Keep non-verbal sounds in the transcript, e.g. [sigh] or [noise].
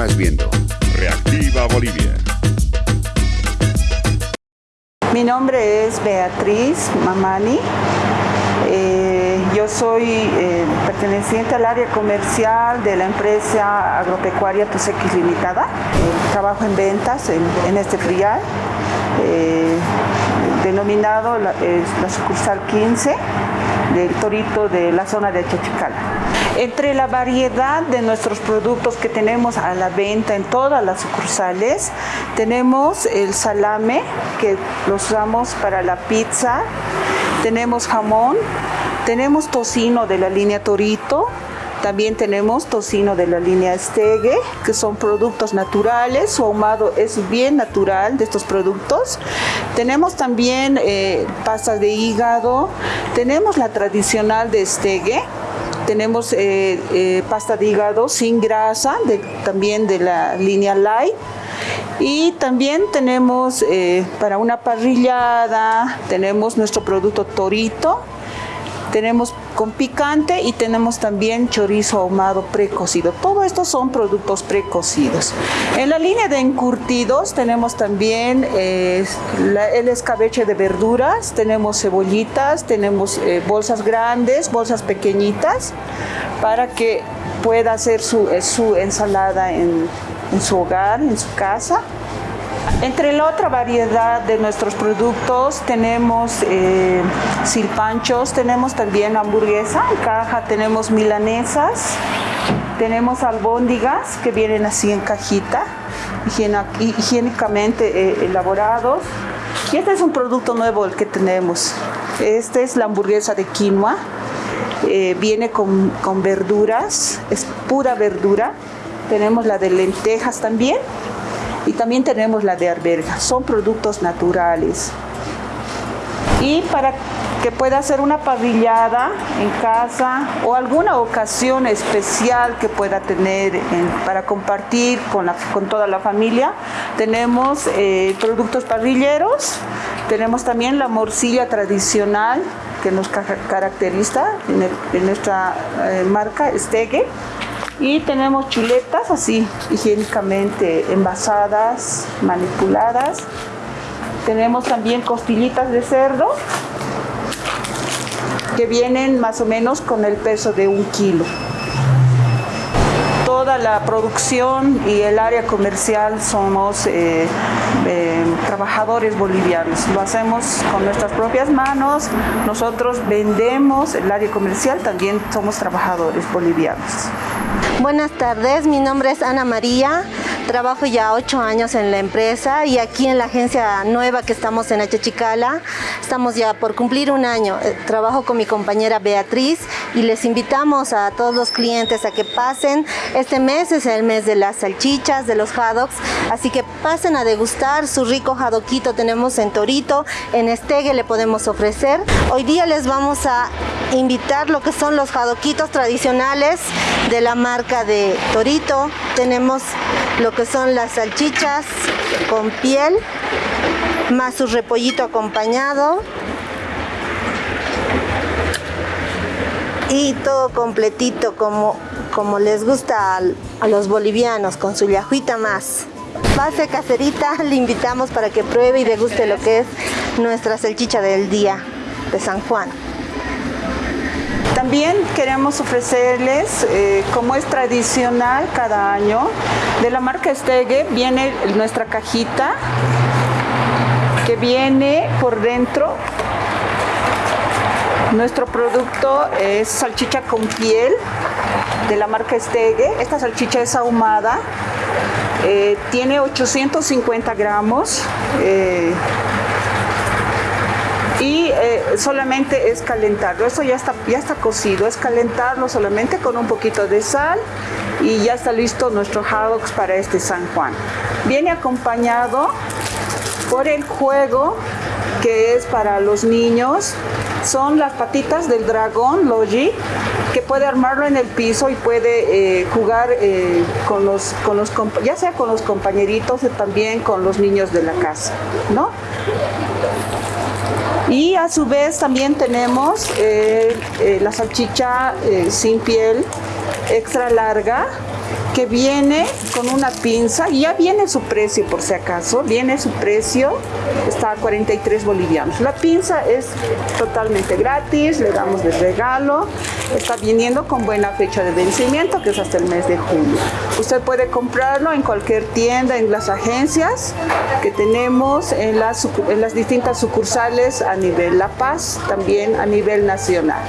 Continúas viendo Reactiva Bolivia. Mi nombre es Beatriz Mamani. Eh, yo soy eh, perteneciente al área comercial de la empresa agropecuaria Tusequis Limitada. Eh, trabajo en ventas en, este frial, denominado la, la sucursal 15 del Torito de la zona de Chachicala. Entre la variedad de nuestros productos que tenemos a la venta en todas las sucursales, tenemos el salame, que lo usamos para la pizza, tenemos jamón, tenemos tocino de la línea Torito, también tenemos tocino de la línea Stege, que son productos naturales, su ahumado es bien natural de estos productos. Tenemos también eh, pastas de hígado, tenemos la tradicional de Stege, tenemos eh, eh, pasta de hígado sin grasa, también de la línea Light. Y también tenemos para una parrillada, tenemos nuestro producto Torito, tenemos con picante y tenemos también chorizo ahumado precocido. Todo esto son productos precocidos. En la línea de encurtidos tenemos también eh, el escabeche de verduras, tenemos cebollitas, tenemos eh, bolsas grandes, bolsas pequeñitas, para que pueda hacer su, eh, ensalada en, en su hogar, en su casa. Entre la otra variedad de nuestros productos tenemos eh, silpanchos, tenemos también hamburguesa en caja, tenemos milanesas, tenemos albóndigas que vienen así en cajita, higiénicamente eh, elaborados. Y este es un producto nuevo el que tenemos. Esta es la hamburguesa de quinoa. Eh, viene con, con verduras, es pura verdura. Tenemos la de lentejas también y también tenemos la de arberja. Son productos naturales. Y para que pueda hacer una parrillada en casa o alguna ocasión especial que pueda tener para compartir con, con, toda la familia. Tenemos eh, productos parrilleros, tenemos también la morcilla tradicional que nos caracteriza en, nuestra eh, marca Stege y tenemos chuletas así, higiénicamente envasadas, manipuladas. Tenemos también costillitas de cerdo que vienen más o menos con el peso de un kilo. Toda la producción y el área comercial somos eh, eh, trabajadores bolivianos. Lo hacemos con nuestras propias manos. Nosotros vendemos el área comercial, también somos trabajadores bolivianos. Buenas tardes, mi nombre es Ana María, trabajo ya ocho años en la empresa y aquí en la agencia nueva que estamos en Achachicala, estamos ya por cumplir un año. Eh, trabajo con mi compañera Beatriz y les invitamos a todos los clientes a que pasen. Este mes es el mes de las salchichas, de los haddocks, así que pasen a degustar su rico haddockito. Tenemos en Torito, en Estegue le podemos ofrecer. Hoy día les vamos a invitar lo que son los jadoquitos tradicionales de la marca de Torito. Tenemos lo que son las salchichas con piel, más su repollito acompañado. Y todo completito como, como les gusta a, a los bolivianos, con su yajuita más. Pase caserita, [laughs] le invitamos para que pruebe y deguste lo que es nuestra salchicha del día de San Juan. También queremos ofrecerles, eh, como es tradicional cada año, de la marca Stege viene nuestra cajita que viene por dentro. Nuestro producto es salchicha con piel de la marca Stege. Esta salchicha es ahumada, eh, tiene 850 gramos. Eh, y eh, solamente es calentarlo. Eso ya está, ya está cocido, es calentarlo solamente con un poquito de sal y ya está listo nuestro haddocks para este San Juan. Viene acompañado por el juego que es para los niños. Son las patitas del dragón Logi que puede armarlo en el piso y puede eh, jugar eh, con los, con los, ya sea con los compañeritos o también con los niños de la casa, ¿no? Y a su vez también tenemos eh, eh, la salchicha eh, sin piel, extra larga que viene con una pinza y ya viene su precio por si acaso, viene su precio, está a 43 bolivianos. La pinza es totalmente gratis, le damos de regalo, está viniendo con buena fecha de vencimiento que es hasta el mes de julio. Usted puede comprarlo en cualquier tienda, en las agencias que tenemos en las, en las distintas sucursales a nivel La Paz, también a nivel nacional.